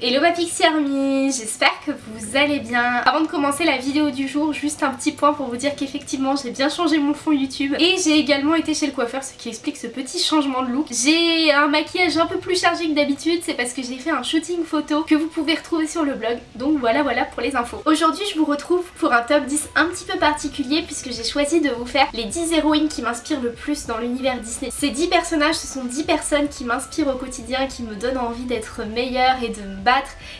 Hello ma Pixie Army, j'espère que vous allez bien. Avant de commencer la vidéo du jour, juste un petit point pour vous dire qu'effectivement j'ai bien changé mon fond YouTube et j'ai également été chez le coiffeur, ce qui explique ce petit changement de look. J'ai un maquillage un peu plus chargé que d'habitude, c'est parce que j'ai fait un shooting photo que vous pouvez retrouver sur le blog, donc voilà voilà pour les infos. Aujourd'hui je vous retrouve pour un top 10 un petit peu particulier puisque j'ai choisi de vous faire les 10 héroïnes qui m'inspirent le plus dans l'univers Disney. Ces 10 personnages, ce sont 10 personnes qui m'inspirent au quotidien, qui me donnent envie d'être meilleure et de me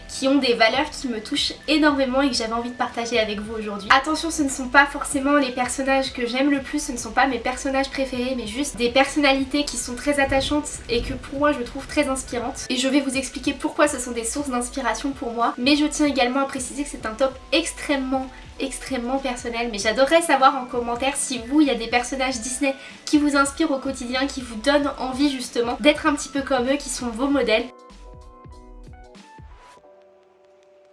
qui ont des valeurs qui me touchent énormément et que j'avais envie de partager avec vous aujourd'hui. Attention, ce ne sont pas forcément les personnages que j'aime le plus, ce ne sont pas mes personnages préférés, mais juste des personnalités qui sont très attachantes et que pour moi je trouve très inspirantes. Et je vais vous expliquer pourquoi ce sont des sources d'inspiration pour moi, mais je tiens également à préciser que c'est un top extrêmement extrêmement personnel mais j'adorerais savoir en commentaire si vous il y a des personnages Disney qui vous inspirent au quotidien, qui vous donnent envie justement d'être un petit peu comme eux, qui sont vos modèles.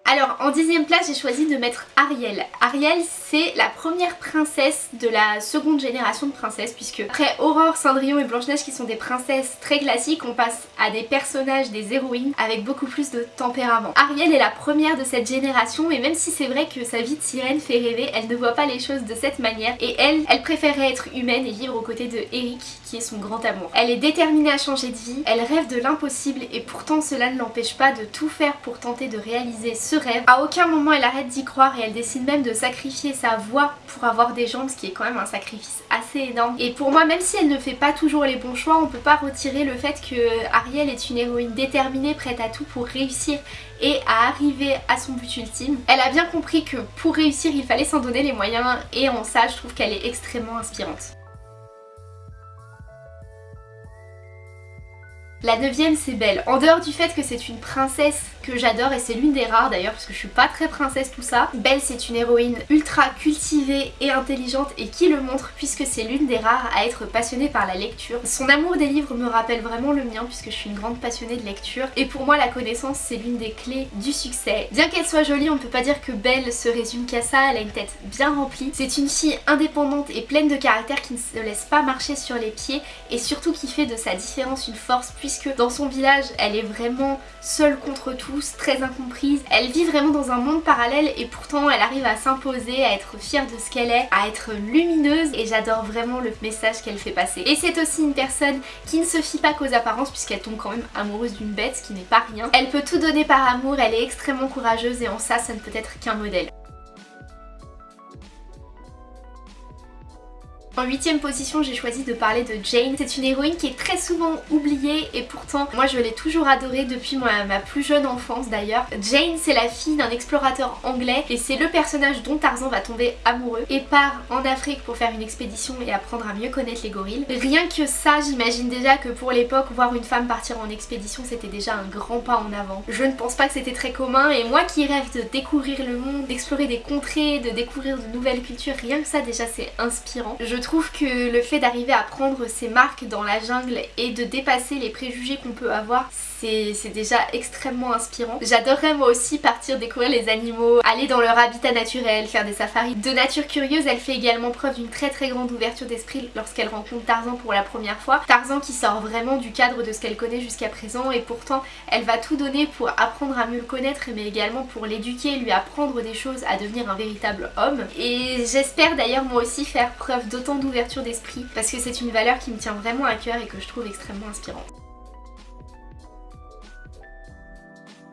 Alors en dixième place j'ai choisi de mettre Ariel. Ariel c'est la première princesse de la seconde génération de princesses puisque après Aurore, Cendrillon et Blanche-Neige qui sont des princesses très classiques on passe à des personnages, des héroïnes avec beaucoup plus de tempérament. Ariel est la première de cette génération et même si c'est vrai que sa vie de sirène fait rêver, elle ne voit pas les choses de cette manière et elle, elle préférait être humaine et vivre aux côtés de Eric qui est son grand amour. Elle est déterminée à changer de vie, elle rêve de l'impossible et pourtant cela ne l'empêche pas de tout faire pour tenter de réaliser ce rêve. À aucun moment elle arrête d'y croire et elle décide même de sacrifier sa voix pour avoir des jambes, ce qui est quand même un sacrifice assez énorme. Et pour moi, même si elle ne fait pas toujours les bons choix, on peut pas retirer le fait que Ariel est une héroïne déterminée, prête à tout pour réussir et à arriver à son but ultime. Elle a bien compris que pour réussir, il fallait s'en donner les moyens et en ça, je trouve qu'elle est extrêmement inspirante. La neuvième c'est Belle. En dehors du fait que c'est une princesse que j'adore et c'est l'une des rares d'ailleurs parce que je suis pas très princesse tout ça. Belle c'est une héroïne ultra cultivée et intelligente et qui le montre puisque c'est l'une des rares à être passionnée par la lecture. Son amour des livres me rappelle vraiment le mien puisque je suis une grande passionnée de lecture et pour moi la connaissance c'est l'une des clés du succès. Bien qu'elle soit jolie on ne peut pas dire que Belle se résume qu'à ça, elle a une tête bien remplie. C'est une fille indépendante et pleine de caractère qui ne se laisse pas marcher sur les pieds et surtout qui fait de sa différence une force puisque dans son village elle est vraiment seule contre tout très incomprise. Elle vit vraiment dans un monde parallèle et pourtant elle arrive à s'imposer, à être fière de ce qu'elle est, à être lumineuse et j'adore vraiment le message qu'elle fait passer. Et c'est aussi une personne qui ne se fie pas qu'aux apparences puisqu'elle tombe quand même amoureuse d'une bête, qui n'est pas rien. Elle peut tout donner par amour, elle est extrêmement courageuse et en ça, ça ne peut être qu'un modèle. En huitième position, j'ai choisi de parler de Jane. C'est une héroïne qui est très souvent oubliée et pourtant, moi je l'ai toujours adorée depuis ma, plus jeune enfance d'ailleurs. Jane, c'est la fille d'un explorateur anglais et c'est le personnage dont Tarzan va tomber amoureux et part en Afrique pour faire une expédition et apprendre à mieux connaître les gorilles. Rien que ça, j'imagine déjà que pour l'époque, voir une femme partir en expédition, c'était déjà un grand pas en avant. Je ne pense pas que c'était très commun et moi qui rêve de découvrir le monde, d'explorer des contrées, de découvrir de nouvelles cultures, rien que ça déjà c'est inspirant. Trouve que le fait d'arriver à prendre ses marques dans la jungle et de dépasser les préjugés qu'on peut avoir, c'est déjà extrêmement inspirant. J'adorerais moi aussi partir découvrir les animaux, aller dans leur habitat naturel, faire des safaris. De nature curieuse, elle fait également preuve d'une très très grande ouverture d'esprit lorsqu'elle rencontre Tarzan pour la première fois. Tarzan qui sort vraiment du cadre de ce qu'elle connaît jusqu'à présent et pourtant elle va tout donner pour apprendre à mieux le connaître mais également pour l'éduquer, lui apprendre des choses, à devenir un véritable homme. Et j'espère d'ailleurs moi aussi faire preuve d'autant d'ouverture d'esprit parce que c'est une valeur qui me tient vraiment à cœur et que je trouve extrêmement inspirante.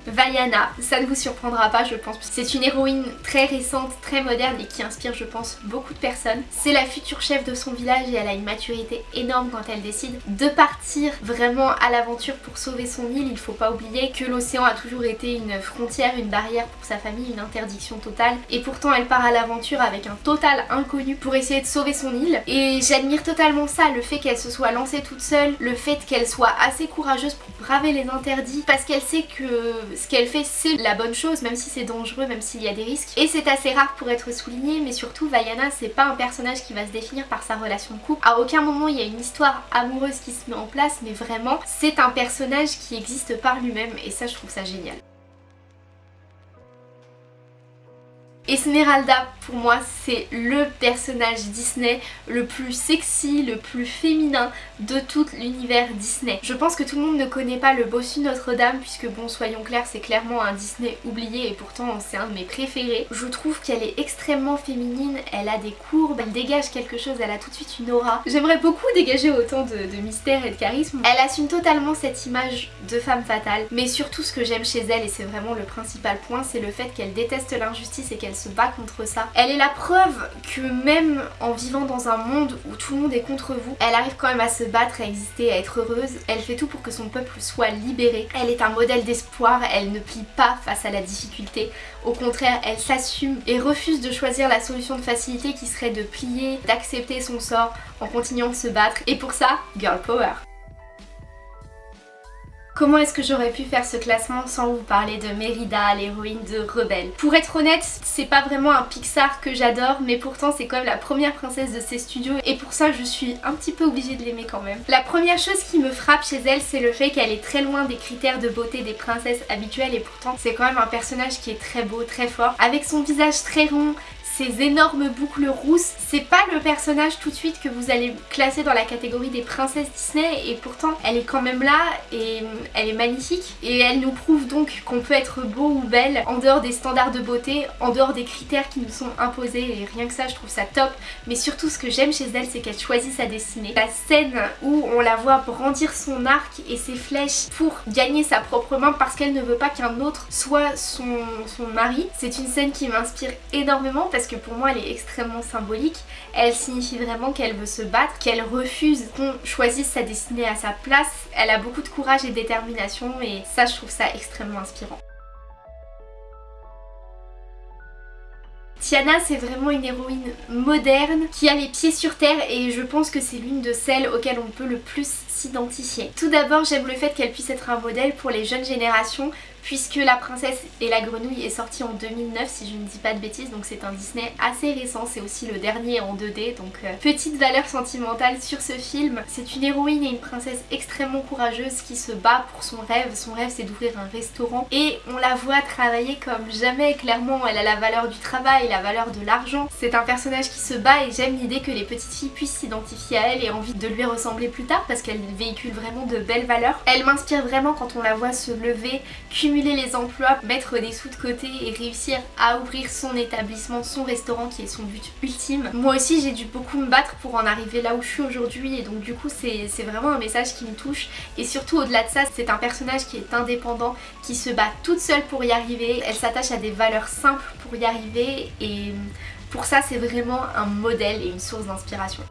Vaiana, ça ne vous surprendra pas je pense, c'est une héroïne très récente, très moderne et qui inspire je pense beaucoup de personnes. C'est la future chef de son village et elle a une maturité énorme quand elle décide de partir vraiment à l'aventure pour sauver son île. Il faut pas oublier que l'océan a toujours été une frontière, une barrière pour sa famille, une interdiction totale et pourtant elle part à l'aventure avec un total inconnu pour essayer de sauver son île et j'admire totalement ça, le fait qu'elle se soit lancée toute seule, le fait qu'elle soit assez courageuse pour braver les interdits parce qu'elle sait que ce qu'elle fait c'est la bonne chose même si c'est dangereux, même s'il y a des risques. Et c'est assez rare pour être souligné mais surtout Vaiana c'est pas un personnage qui va se définir par sa relation de couple. À aucun moment il y a une histoire amoureuse qui se met en place mais vraiment c'est un personnage qui existe par lui-même et ça je trouve ça génial. Esmeralda pour moi c'est le personnage Disney le plus sexy, le plus féminin de tout l'univers Disney. Je pense que tout le monde ne connaît pas le bossu Notre-Dame puisque bon soyons clairs c'est clairement un Disney oublié et pourtant c'est un de mes préférés. Je trouve qu'elle est extrêmement féminine, elle a des courbes, elle dégage quelque chose, elle a tout de suite une aura. J'aimerais beaucoup dégager autant de, mystère et de charisme. Elle assume totalement cette image de femme fatale mais surtout ce que j'aime chez elle et c'est vraiment le principal point c'est le fait qu'elle déteste l'injustice et qu'elle se bat contre ça. Elle est la preuve que même en vivant dans un monde où tout le monde est contre vous, elle arrive quand même à se battre, à exister, à être heureuse. Elle fait tout pour que son peuple soit libéré. Elle est un modèle d'espoir, elle ne plie pas face à la difficulté. Au contraire, elle s'assume et refuse de choisir la solution de facilité qui serait de plier, d'accepter son sort en continuant de se battre. Et pour ça, girl power. Comment est-ce que j'aurais pu faire ce classement sans vous parler de Mérida, l'héroïne de Rebelle? Pour être honnête, c'est pas vraiment un Pixar que j'adore, mais pourtant c'est quand même la première princesse de ces studios et pour ça je suis un petit peu obligée de l'aimer quand même. La première chose qui me frappe chez elle, c'est le fait qu'elle est très loin des critères de beauté des princesses habituelles et pourtant c'est quand même un personnage qui est très beau, très fort, avec son visage très rond, énormes boucles rousses. C'est pas le personnage tout de suite que vous allez classer dans la catégorie des princesses Disney et pourtant elle est quand même là et elle est magnifique et elle nous prouve donc qu'on peut être beau ou belle en dehors des standards de beauté, en dehors des critères qui nous sont imposés et rien que ça je trouve ça top mais surtout ce que j'aime chez elle c'est qu'elle choisit sa destinée. La scène où on la voit brandir son arc et ses flèches pour gagner sa propre main parce qu'elle ne veut pas qu'un autre soit son, son mari, c'est une scène qui m'inspire énormément parce que pour moi elle est extrêmement symbolique. Elle signifie vraiment qu'elle veut se battre, qu'elle refuse qu'on choisisse sa destinée à sa place. Elle a beaucoup de courage et détermination et ça je trouve ça extrêmement inspirant. Tiana c'est vraiment une héroïne moderne qui a les pieds sur terre et je pense que c'est l'une de celles auxquelles on peut le plus s'identifier. Tout d'abord j'aime le fait qu'elle puisse être un modèle pour les jeunes générations puisque La princesse et la grenouille est sortie en 2009 si je ne dis pas de bêtises donc c'est un Disney assez récent, c'est aussi le dernier en 2D donc euh, petite valeur sentimentale sur ce film. C'est une héroïne et une princesse extrêmement courageuse qui se bat pour son rêve, son rêve c'est d'ouvrir un restaurant et on la voit travailler comme jamais clairement, elle a la valeur du travail, la valeur de l'argent. C'est un personnage qui se bat et j'aime l'idée que les petites filles puissent s'identifier à elle et envie de lui ressembler plus tard parce qu'elle véhicule vraiment de belles valeurs. Elle m'inspire vraiment quand on la voit se lever, les emplois, mettre des sous de côté et réussir à ouvrir son établissement, son restaurant qui est son but ultime. Moi aussi j'ai dû beaucoup me battre pour en arriver là où je suis aujourd'hui et donc du coup c'est vraiment un message qui me touche et surtout au-delà de ça c'est un personnage qui est indépendant, qui se bat toute seule pour y arriver, elle s'attache à des valeurs simples pour y arriver et pour ça c'est vraiment un modèle et une source d'inspiration.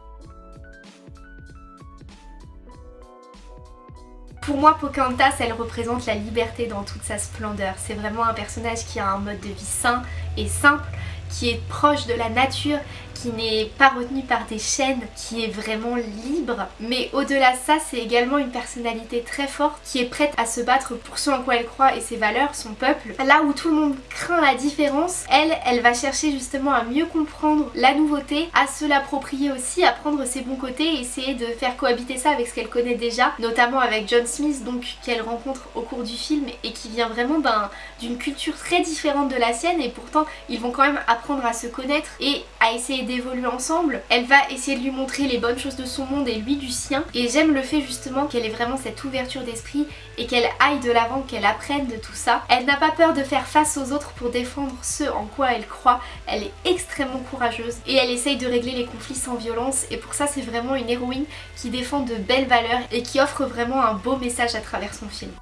Pour moi, Pocahontas, elle représente la liberté dans toute sa splendeur. C'est vraiment un personnage qui a un mode de vie sain et simple, qui est proche de la nature qui n'est pas retenue par des chaînes, qui est vraiment libre. Mais au-delà de ça, c'est également une personnalité très forte qui est prête à se battre pour ce en quoi elle croit et ses valeurs, son peuple. Là où tout le monde craint la différence, elle, elle va chercher justement à mieux comprendre la nouveauté, à se l'approprier aussi, à prendre ses bons côtés et essayer de faire cohabiter ça avec ce qu'elle connaît déjà, notamment avec John Smith, donc qu'elle rencontre au cours du film et qui vient vraiment d'une culture très différente de la sienne et pourtant ils vont quand même apprendre à se connaître et à essayer d'évoluer ensemble. Elle va essayer de lui montrer les bonnes choses de son monde et lui du sien. Et j'aime le fait justement qu'elle ait vraiment cette ouverture d'esprit et qu'elle aille de l'avant, qu'elle apprenne de tout ça. Elle n'a pas peur de faire face aux autres pour défendre ce en quoi elle croit. Elle est extrêmement courageuse et elle essaye de régler les conflits sans violence et pour ça c'est vraiment une héroïne qui défend de belles valeurs et qui offre vraiment un beau message à travers son film.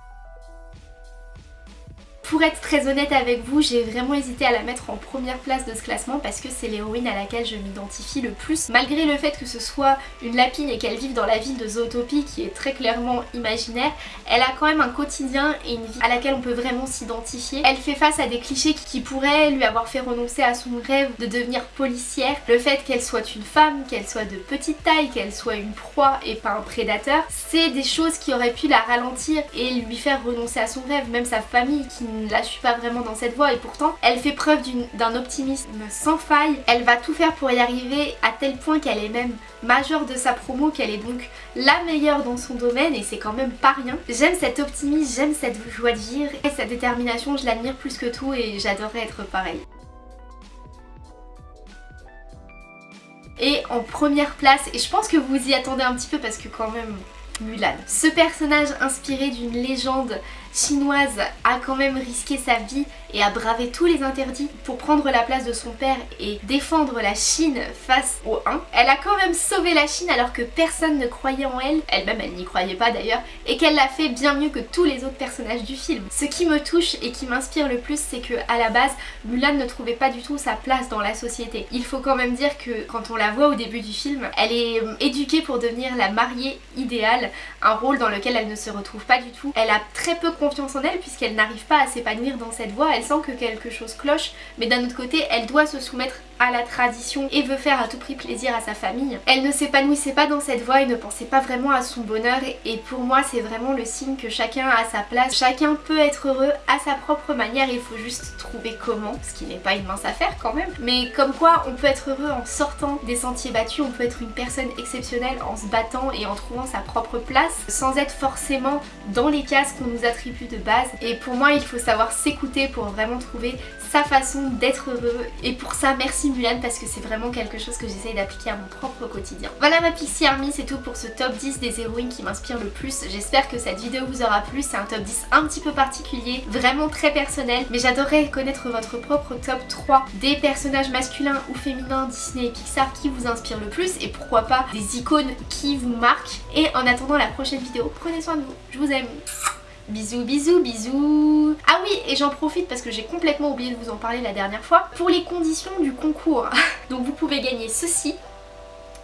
Pour être très honnête avec vous, j'ai vraiment hésité à la mettre en première place de ce classement parce que c'est l'héroïne à laquelle je m'identifie le plus. Malgré le fait que ce soit une lapine et qu'elle vive dans la ville de Zootopie qui est très clairement imaginaire, elle a quand même un quotidien et une vie à laquelle on peut vraiment s'identifier. Elle fait face à des clichés qui pourraient lui avoir fait renoncer à son rêve de devenir policière. Le fait qu'elle soit une femme, qu'elle soit de petite taille, qu'elle soit une proie et pas un prédateur, c'est des choses qui auraient pu la ralentir et lui faire renoncer à son rêve. Même sa famille qui ne la suit pas vraiment dans cette voie et pourtant elle fait preuve d'un optimisme sans faille. Elle va tout faire pour y arriver à tel point qu'elle est même majeure de sa promo, qu'elle est donc la meilleure dans son domaine et c'est quand même pas rien. J'aime cet optimisme, j'aime cette joie de vivre et cette détermination, je l'admire plus que tout et j'adorerais être pareil. Et en première place, et je pense que vous y attendez un petit peu parce que quand même Mulan. Ce personnage inspiré d'une légende chinoise a quand même risqué sa vie et a bravé tous les interdits pour prendre la place de son père et défendre la Chine face aux 1. Elle a quand même sauvé la Chine alors que personne ne croyait en elle, elle-même elle, n'y croyait pas d'ailleurs, et qu'elle l'a fait bien mieux que tous les autres personnages du film. Ce qui me touche et qui m'inspire le plus c'est que à la base Mulan ne trouvait pas du tout sa place dans la société. Il faut quand même dire que quand on la voit au début du film, elle est euh, éduquée pour devenir la mariée idéale, un rôle dans lequel elle ne se retrouve pas du tout. Elle a très peu confiance en elle puisqu'elle n'arrive pas à s'épanouir dans cette voie, elle sent que quelque chose cloche, mais d'un autre côté elle doit se soumettre à la tradition et veut faire à tout prix plaisir à sa famille. Elle ne s'épanouissait pas dans cette voie et ne pensait pas vraiment à son bonheur. Et pour moi c'est vraiment le signe que chacun a sa place, chacun peut être heureux à sa propre manière, il faut juste trouver comment, ce qui n'est pas une mince affaire quand même, mais comme quoi on peut être heureux en sortant des sentiers battus, on peut être une personne exceptionnelle en se battant et en trouvant sa propre place sans être forcément dans les cases qu'on nous attribue de base. Et pour moi il faut savoir s'écouter pour vraiment trouver sa façon d'être heureux. Et pour ça merci Parce que c'est vraiment quelque chose que j'essaye d'appliquer à mon propre quotidien. Voilà ma Pixie Army, c'est tout pour ce top 10 des héroïnes qui m'inspirent le plus. J'espère que cette vidéo vous aura plu, c'est un top 10 un petit peu particulier, vraiment très personnel, mais j'adorerais connaître votre propre top 3 des personnages masculins ou féminins Disney et Pixar qui vous inspirent le plus et pourquoi pas des icônes qui vous marquent. Et en attendant la prochaine vidéo, prenez soin de vous, je vous aime Bisous, bisous, bisous Ah oui, et j'en profite parce que j'ai complètement oublié de vous en parler la dernière fois. Pour les conditions du concours, donc vous pouvez gagner ceci,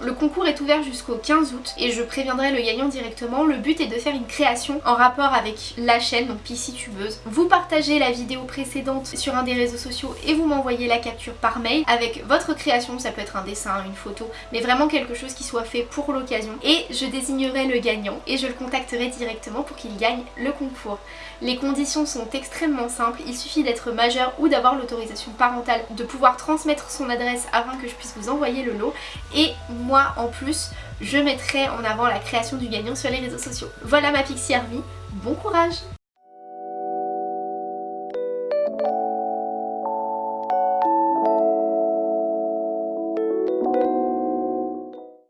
le concours est ouvert jusqu'au 15 août et je préviendrai le gagnant directement. Le but est de faire une création en rapport avec la chaîne, donc PC Tubeuse. Vous partagez la vidéo précédente sur un des réseaux sociaux et vous m'envoyez la capture par mail avec votre création, ça peut être un dessin, une photo, mais vraiment quelque chose qui soit fait pour l'occasion. Et je désignerai le gagnant et je le contacterai directement pour qu'il gagne le concours. Les conditions sont extrêmement simples, il suffit d'être majeur ou d'avoir l'autorisation parentale de pouvoir transmettre son adresse afin que je puisse vous envoyer le lot. Et moi en plus je mettrai en avant la création du gagnant sur les réseaux sociaux. Voilà ma Pixie Army, bon courage